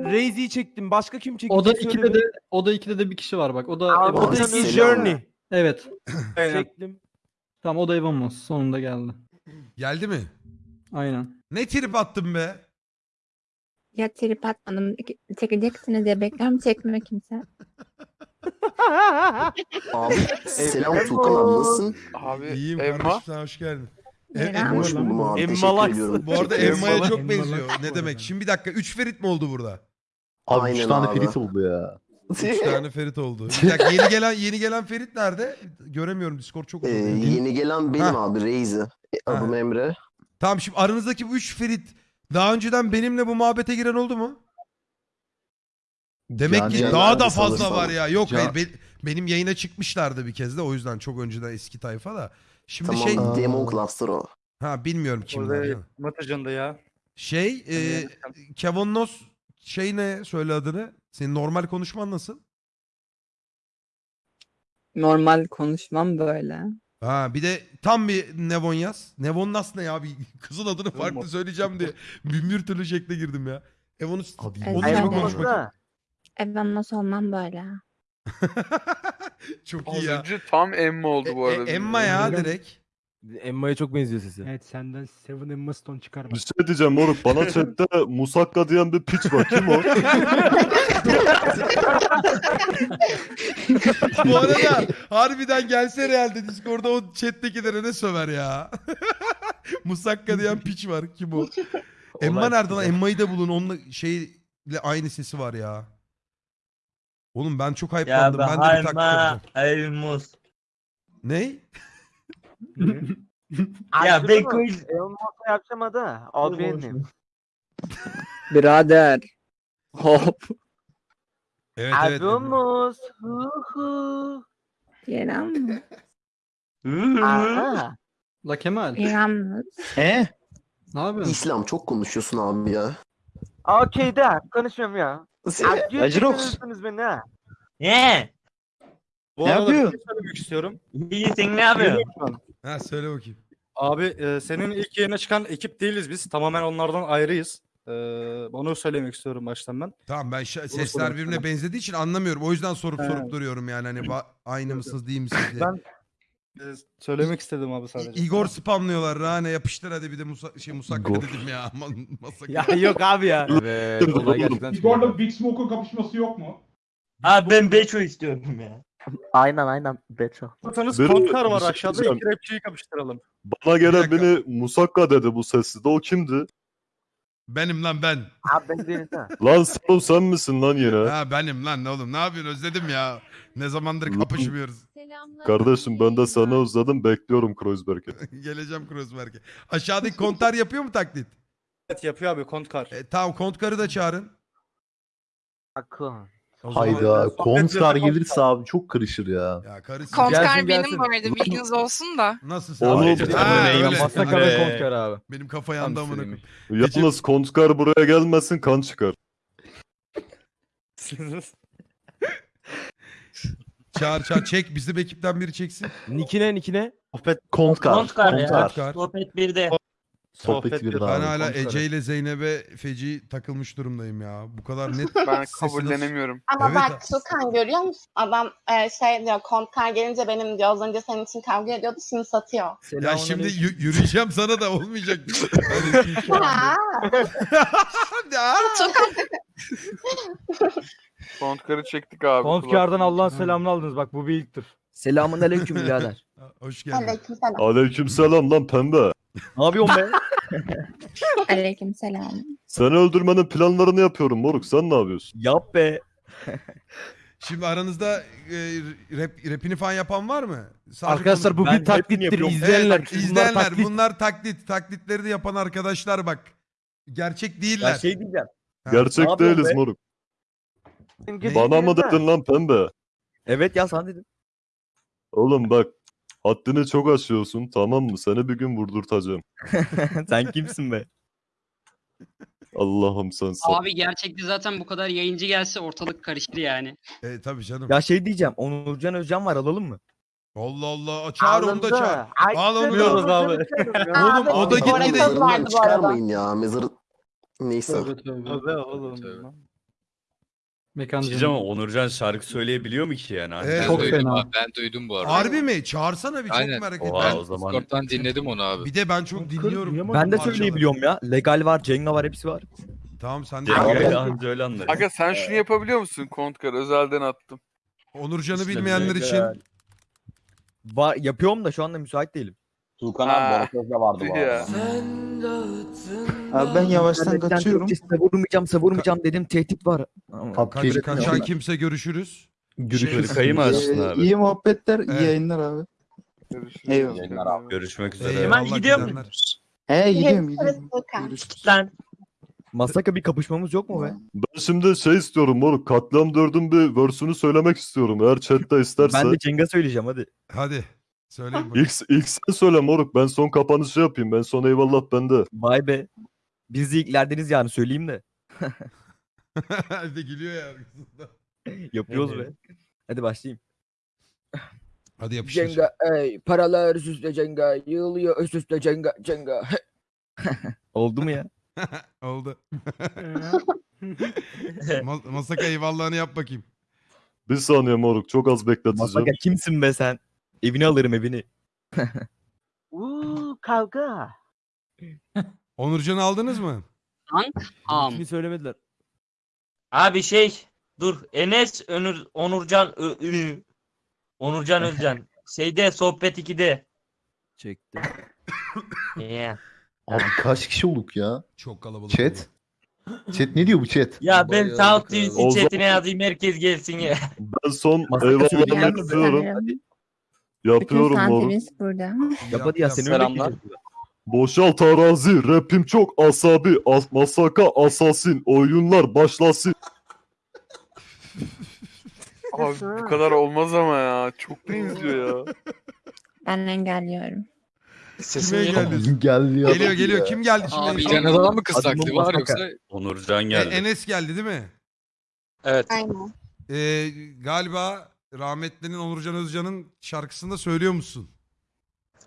Reizi'yi çektim. Başka kim çekti? Oda Söyle 2'de bir. de Oda 2'de de bir kişi var bak. O da Abi, Evan Oda Moss. 2 Selam. Journey. Evet. Çektim. Tamam o da Evan Moss. Sonunda geldi. Geldi mi? Aynen. Ne trip attın be? Ya trip atmadım. Çekeceksiniz diye bekliyorum. Çekmiyor kimse. Abi selam Tuğkan nasılsın? Abi İyiyim Emma. kardeşim sen hoş geldin. E. Emma- Hoş buldum abi. Emma Teşekkür Laks. ediyorum. bu arada Emma- Emma'ya çok benziyor. Ne demek? Şimdi bir dakika. 3 Ferit mi oldu burada? Abi 3 Aynen tane abi. Ferit oldu ya. 3 tane Ferit oldu. Bir dakika yeni gelen yeni gelen Ferit nerede? Göremiyorum Discord çok Ee, uzun. yeni gelen benim Ha. abi Reizi. Adım Ha. Emre. Tamam şimdi aranızdaki bu 3 Ferit daha önceden benimle bu muhabbete giren oldu mu? Demek Yani- ki daha da fazla sanırsam. var ya. Yok Can- hayır be- benim yayına çıkmışlardı bir kez de o yüzden çok önceden eski tayfa da. Şimdi Tamam şey Aa. Demon Cluster o. ha bilmiyorum kimler. Orada ya. Matacan'da ya. Şey e, Kevin Nos şey ne söyle adını? Senin normal konuşman nasıl? Normal konuşmam böyle. Ha bir de tam bir Nevon yaz. Nevon Nas ne ya? Bir kızın adını farklı söyleyeceğim diye bin bir türlü şekle girdim ya. Evonu Abi, Evet. onu Ay, gibi bu konuş bakayım. Evan nasıl olmam böyle. Çok Az iyi ya. önce tam Emma oldu bu E- e- arada. Emma ya direkt. Emma'ya çok benziyor sesi. Evet senden Seven Emma Stone çıkar Bir bak. şey diyeceğim moruk. Bana chatte Musakka diyen bir piç var. Kim o? Bu arada harbiden gelse realde Discord'da o chat'tekilere ne söver ya. Musakka diyen piç var. Kim o? Emma nerede lan? Emma'yı da bulun. Onunla şeyle aynı sesi var ya. Oğlum ben çok hype'landım. Ben de bir taklit yapacağım. Elmus. Ney? Ya ben quiz Birader. Hop. Evet evet. Emma. İrem mi? La Kemal. İrem mi? He? Ne yapıyorsun? İslam çok konuşuyorsun abi ya. Okey de konuşmuyorum ya. Acirox. beni ha. Ne? Bu Ne arada yapıyor? bir şey söylemek istiyorum. İyi sen ne yapıyorsun? Ha söyle bakayım. Abi e, senin ilk yayına çıkan ekip değiliz biz. Tamamen onlardan ayrıyız. E, onu söylemek istiyorum baştan ben. Tamam ben şa- sesler birbirine benzediği için anlamıyorum. O yüzden sorup He. sorup duruyorum yani hani ba- aynı mısınız değil misiniz diye. Ben e, söylemek istedim abi sadece. Igor spamlıyorlar. Rane yapıştır hadi bir de Musa şey Musakka Igor. dedim ya. Masaka. Ya yok abi ya. Evet. Olay gerçekten çıkıyor. Igor'la Big Smoke'un kapışması yok mu? Abi ben Beço istiyorum ya. Aynen aynen Beto. Istiyorsanız Benim- Kontkar bir var şey aşağıda. diyeceğim. iki rapçiyi kapıştıralım. Bana gelen dakika. beni Musakka dedi bu sesli de. O kimdi? Benim lan ben. Abi ben değiliz ha. Lan sen o sen misin lan yine? Ha benim lan ne oğlum ne yapıyorsun özledim ya. Ne zamandır Lan. kapışmıyoruz. Kardeşim ben de seni özledim. Bekliyorum Kreuzberg'e. Geleceğim Kruzberg'e. Aşağıdaki kontar yapıyor mu taklit? Evet yapıyor abi Kontkar. E, tamam kontkarı da çağırın. Akın. Hayda. Konskar. gelirse abi çok karışır ya. Ya karısı. Kontkar Gelsin, benim gelsin. bu arada, bilginiz olsun da. Nasılsın? Onu- Ha, Ha, öyle. Be. kontkar abi. Benim kafa yandı amına koyayım. Yalnız Konskar buraya gelmesin kan çıkar. Çağır çağır çek bizim ekipten biri çeksin. Nikine nikine. Kontkar. Kontkar ya. Kontkar. Sohbet 1'de. Sohbet bir Ben daha. hala Ece ile Zeynep'e feci takılmış durumdayım ya. Bu kadar net. Ben sesi kabullenemiyorum. Ama Evet. bak Tukan görüyor musun? Adam e, şey diyor kontkar gelince benim diyor az önce senin için kavga ediyordu şimdi satıyor. Ya şimdi yü- yürüyeceğim sana da olmayacak. Ha. Ya. Kontkarı çektik abi. Kontkar'dan Allah'ın selamını aldınız bak bu bir ilktir. Selamun aleyküm birader. Hoş geldin. Aleykümselam. Aleykümselam lan pembe. Ne yapıyorsun be? Aleykümselam. Seni öldürmenin planlarını yapıyorum moruk. Sen ne yapıyorsun? Yap be. Şimdi aranızda e, rap, rapini falan yapan var mı? Sadece Arkadaşlar bu Ben bir taklittir. yapıyorum. İzleyenler. Evet, bunlar izleyenler taklit. bunlar taklit. Taklitleri de yapan arkadaşlar bak. Gerçek değiller. Ya şey diyeceğim. Ha. Gerçek Ne değiliz be? moruk. Bana mı dedin lan pembe? Evet ya sana dedim. Oğlum bak. Haddini çok aşıyorsun tamam mı? Seni bir gün vurdurtacağım. Sen kimsin be? Allah'ım sen sağ. Abi gerçekte zaten bu kadar yayıncı gelse ortalık karışır yani. E, tabii canım. Ya şey diyeceğim. Onurcan Özcan var alalım mı? Allah Allah. Çağır onu da çağır. Al onu da. Abi. Oğlum o da vardı Mezarından çıkarmayın ya. Mezarı... Neyse. Tövbe oğlum. Tövbe. Mekancı. Diyeceğim ama Onurcan şarkı söyleyebiliyor mu ki yani? Evet. ben Çok de- fena. Ben duydum bu arada. Harbi mi? Çağırsana bir çok Aynen. merak ettim. Oha, Ben, o zaman Discord'dan dinledim onu abi. bir de ben çok dinliyorum. Ben de söyleyebiliyorum ya. Legal var, Cenga var, hepsi var. Tamam sen de. Cenga'yla anca öyle anlarım. Aga sen şunu yapabiliyor musun Kontkar? Özelden attım. Onurcan'ı İşte bilmeyenler için Var, yapıyorum da şu anda müsait değilim. Tuğkan abi Boraköz'de vardı bu ya. Abi ben yavaştan kaçıyorum. Savurmayacağım, savurmayacağım dedim. Tehdit var. Ama kaç, kaçan kimse görüşürüz. Görüşürüz. Kırkayı mı açtın Ee, abi? iyi muhabbetler, iyi Evet. yayınlar abi. Görüşürüz. Eyvallah. Görüşmek üzere. Eyvallah gidenler. He gidiyorum gidiyorum. Görüşürüz. Masaka bir kapışmamız yok mu be? Ben şimdi şey istiyorum moruk. Katliam 4'ün bir versiyonu söylemek istiyorum. Eğer chatte isterse. Ben de Cenga söyleyeceğim hadi. Hadi. Söyleyin bakayım. İlk, ilk sen söyle moruk. Ben son kapanışı yapayım. Ben son eyvallah bende. Vay be. Biz de ilklerdeniz yani söyleyeyim de. Bir de gülüyor ya. arkasında. Yapıyoruz be. Hadi başlayayım. Hadi yapıştır. Cenga ey paralar üst üste Cenga yığılıyor üst üste Cenga Cenga. Oldu mu ya? Oldu. Ma- Masaka eyvallahını yap bakayım. Bir saniye moruk. Çok az bekleteceğim. Masaka kimsin be sen? Evini alırım evini. Uuu kavga. Onurcan'ı aldınız mı? Am. söylemediler. Abi şey dur Enes Önür, Onurcan Ö- Ü- Onurcan Özcan. Şeyde sohbet 2'de. Çekti. Yeah. Abi kaç kişi olduk ya? Çok kalabalık. Chat. Chat ne diyor bu chat? Ya ben Bayağı South O chatine yazayım herkes gelsin ya. Ben son Masaka? Yapıyorum. Bütün moruk. santimiz burada. Yap hadi ya seni Selamlar. öyle Boşalt arazi. Rapim çok asabi. As masaka asasin. Oyunlar başlasın. Abi bu kadar olmaz ama ya. Çok benziyor ya. Ben engelliyorum. Sesin Kime geliyor. geldi? Geldi ya. Geliyor geliyor. Kim geldi şimdi? Abi, en son? Can Adalan mı kız taklidi var yoksa? Onurcan E- geldi. Enes geldi değil mi? Evet. Aynen. Ee, galiba rahmetlinin Onurcan Özcan'ın şarkısında söylüyor musun?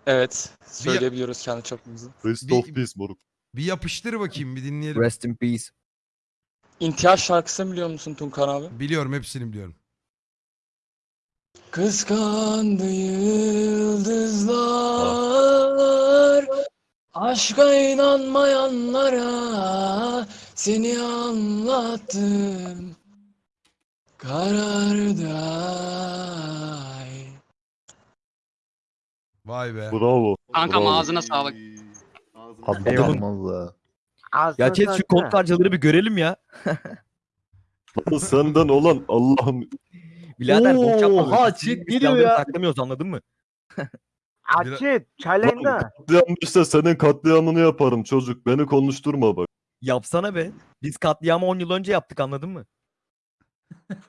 Evet. Söyleyebiliyoruz kendi çapımızı. Rest Bir- of peace moruk. Bir yapıştır bakayım bir dinleyelim. Rest in peace. İntihar şarkısını biliyor musun Tunkan abi? Biliyorum hepsini biliyorum. Kıskandı yıldızlar Aşka inanmayanlara Seni anlattım Karardı Vay be. Bravo. Kankam Bravo. ağzına sağlık. Abi Eyvallah. ya. Ya chat şu kod harcaları bir görelim ya. Lan Senden olan Allah'ım. Birader boş yapma. Böyle. chat Biz geliyor silahları ya. Saklamıyoruz anladın mı? Açık. Çaylayında. Katliam işte senin katliamını yaparım çocuk. Beni konuşturma bak. Yapsana be. Biz katliamı 10 yıl önce yaptık anladın mı?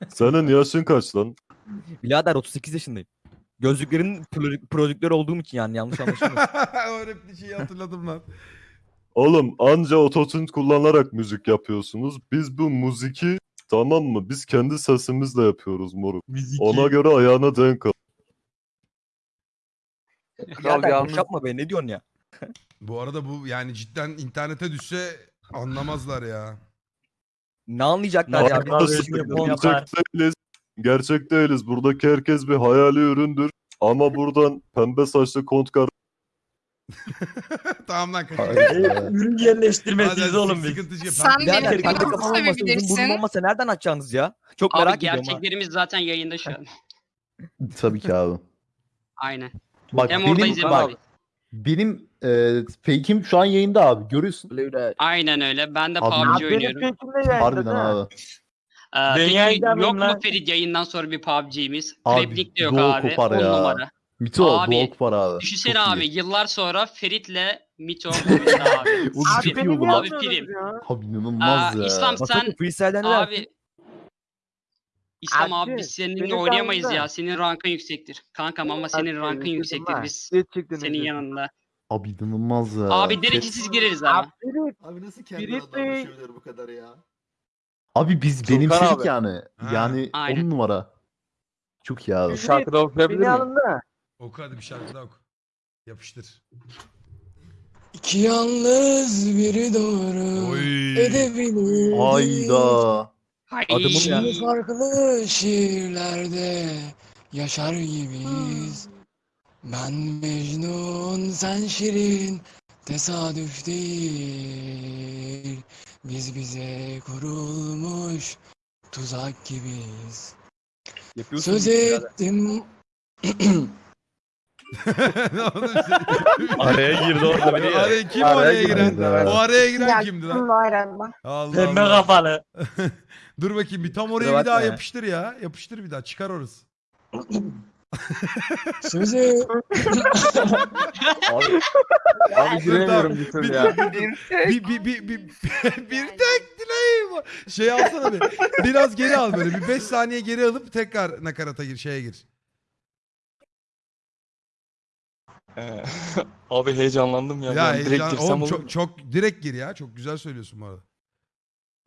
Senin yaşın kaç lan? Birader 38 yaşındayım. Gözlüklerin pro- prodüktörü olduğum için yani yanlış anlaşılma. o repli şeyi hatırladım lan. Oğlum anca ototune kullanarak müzik yapıyorsunuz. Biz bu müziki tamam mı? Biz kendi sesimizle yapıyoruz moruk. Ona göre ayağına denk al. Kral yalnız yapma be ne diyorsun ya? Bu arada bu yani cidden internete düşse anlamazlar ya. Ne anlayacaklar ya? Biz Arkadaşlar. Gerçek değiliz. Buradaki herkes bir hayali üründür. Ama buradan pembe saçlı kontkar tamam lan kaçın. Ürün yerleştirmesiyiz oğlum biz. sıkıntı şey- Sen benim kendi kafamı kafam olmasa uzun sevebilirsin. burnum olmasa nereden açacaksınız ya? Çok Abi merak ediyorum ha. gerçeklerimiz zaten yayında şu an. Tabii ki abi. Aynen. Bak Hem benim, oradayız hem bak, buradayız. benim e, fake'im şu an yayında abi. Görüyorsun. Aynen öyle. Ben de Abi, PUBG oynuyorum. Harbiden abi. Ee, peki yok mu? Ferit yayından sonra bir PUBG'miz? Abi, Replik de yok doğu abi. kopar 10 ya. numara. Mito Abi, Doğuk var abi. Düşünsene Çok abi iyi. yıllar sonra Ferit'le Mito oyunda abi. Oğlum Abi, çok iyi olur abi abi. prim. Abi inanılmaz Aa, ya. İslam Masaka sen freestyle'den neler? abi İslam abi biz seninle oynayamayız ya. Senin rankın yüksektir. Kankam ama senin rankın yüksektir. Biz senin yanında. Abi inanılmaz ya. Abi direkt Chat- siz gireriz ama. Abi nasıl kendine adam konuşabilir bu kadar ya? Abi biz Tuğkan benimsedik abi. yani. Ha. Yani Aynen. on numara. Çok iyi abi. Bir şarkı da okuyabilir miyim? Oku hadi bir şarkı daha oku. Yapıştır. İki yalnız biri doğru Oy. edebilir. Hayda. Adımım ya. Şimdi farklı şiirlerde yaşar gibiyiz. Ben Mecnun, sen Şirin, tesadüf değil. Biz bize kurulmuş tuzak gibiyiz. Yapıyorsun Söz ettim. Araya girdi orada biri ya. Araya kim Araya araya girdi, giren? O araya giren Ya, kimdi lan? bu arada. Allah Pembe kafalı. Dur bakayım bir tam oraya bir daha yapıştır ya. Yapıştır bir daha çıkar orası. Et- Abi, abi giremiyorum bir türlü ya. bir, bir, bir, bir, bir tek dileğim var. Şey alsana bir. Biraz geri al böyle. Bir 5 saniye geri alıp tekrar nakarata gir, şeye gir. Ee, Abi heyecanlandım ya. Ya Ben direkt heyecan, girsem oğlum olur çok, mu? çok direkt gir ya. Çok güzel söylüyorsun bu arada.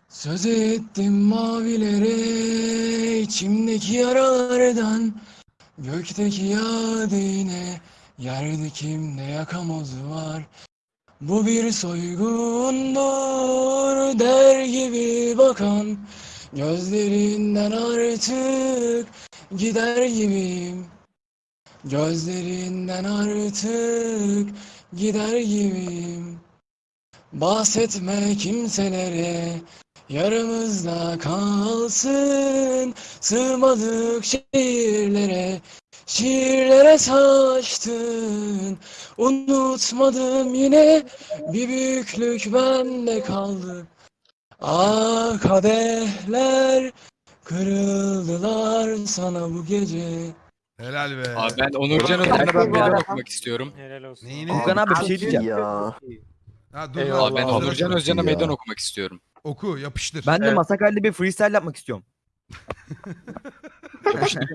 Söz ettim mavilere içimdeki yaralardan Gökteki yadine yerde kimde yakamozu var? Bu bir soygundur der gibi bakan Gözlerinden artık gider gibiyim. Gözlerinden artık gider gibiyim. Bahsetme kimselere Yaramızda kalsın Sığmadık şiirlere Şiirlere saçtın Unutmadım yine Bir büyüklük bende kaldı Ah kadehler Kırıldılar sana bu gece Helal be. Abi ben Onurcan Özden'e ben meydan okumak istiyorum. Neyini? Furkan abi bir şey diyeceğim. Ya. Ha, dur Eyvallah ben hazır Onurcan. Özcan'a meydan okumak istiyorum. Oku yapıştır. Ben de Evet. Masakar'da bir freestyle yapmak istiyorum.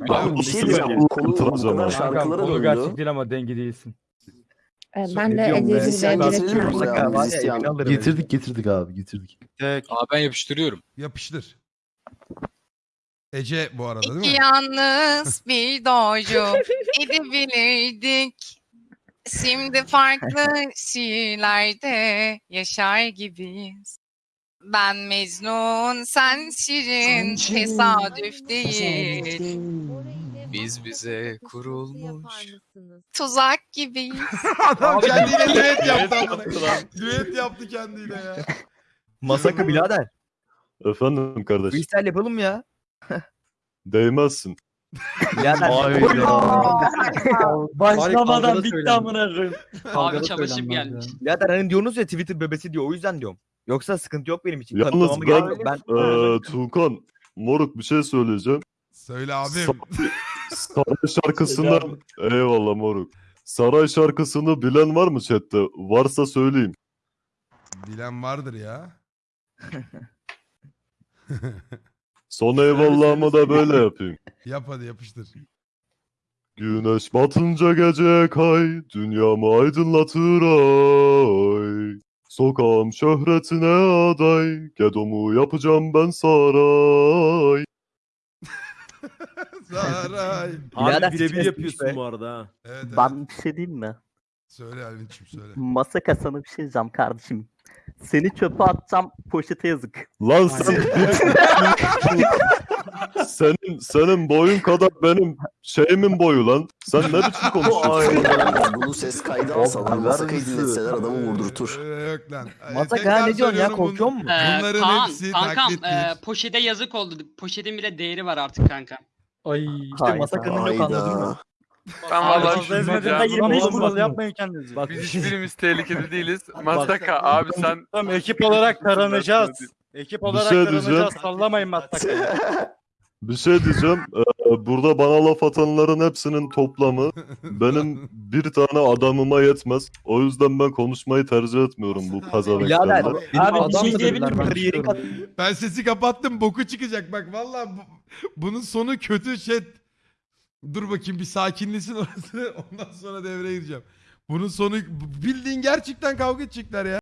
Abi bir şey diyeceğim. Bu konu şarkılara döndü. değil ama dengi değilsin. Ee, ben de diyorum be? Ece Sen Zil'e getirdin mi bir buraya? Masakar var ya, Müzisyen. evini alırım. Getirdik getirdik abi getirdik. Abi ben yapıştırıyorum. Yapıştır. Ece bu arada değil mi? İki yalnız bir doycu edebilirdik. Şimdi farklı şiirlerde yaşar gibiyiz. Ben Mecnun, sen Şirin, tesadüf değil. Biz bize kurulmuş. Tuzak gibiyiz. Adam kendiyle düet yaptı Düet amına. Düet yaptı kendiyle ya. Masaka birader. Efendim kardeşim. Freestyle yapalım ya? Değmezsin. Birader. Başlamadan bitti amına koyayım. Abi çalışıp gelmiş. Birader hani diyorsunuz ya Twitter bebesi diyor o yüzden diyorum. Yoksa sıkıntı yok benim için. Yalnız Kanıtlamama gerek ben, yok. Ben eee Tuğkan, moruk bir şey söyleyeceğim. Söyle abim. Saray şarkısını, eyvallah moruk. Saray şarkısını bilen var mı chatte? Varsa söyleyeyim. Bilen vardır ya. Son eyvallahımı da böyle yapayım. Yap hadi yapıştır. Güneş batınca gece kay, dünyamı aydınlatır ay. Sokağım şöhretine aday, gedomu yapacağım ben saray. Saray. Birader birebir yapıyorsun bu arada. Evet, evet. Ben bir şey diyeyim mi? Söyle Alvinç'im söyle. Masaka sana bir şey diyeceğim kardeşim. Seni çöpe atacağım poşete yazık. Lan sen senin senin boyun kadar benim şeyimin boyu lan. Sen ne biçim konuşuyorsun? Bunu ses kaydı alsalar masakayı dinletseler adamı vurdurtur. Ee, yok lan. Ee, Masaka tekrar ne diyorsun ya söylüyorum, korkuyor bun- musun? Ee, Bunların Kaan, hepsi kankam taklittir. e, poşete yazık oldu. Poşetin bile değeri var artık kanka. Ay. İşte Masaka'nın yok anladın mı? Hayda. Ben vallahi fazla düşündüm ezmeden ya. de 25 Oğlum, kural bak- yapmayın kendinizi. Bak Biz hiçbirimiz tehlikeli değiliz. Masaka abi sen Tamam ekip olarak taranacağız. Ekip olarak şey taranacağız. Sallamayın matlakayı. Bir şey diyeceğim. Ee, burada bana laf atanların hepsinin toplamı benim bir tane adamıma yetmez. O yüzden ben konuşmayı tercih etmiyorum bu Birader pezevenklerle. benim Abi bir adam şey diyebilir dediler, miyim? ben. Ben sesi kapattım boku çıkacak bak vallahi bu, bunun sonu kötü şey. Dur bakayım bir sakinlesin orası ondan sonra devreye gireceğim. Bunun sonu bildiğin gerçekten kavga edecekler ya.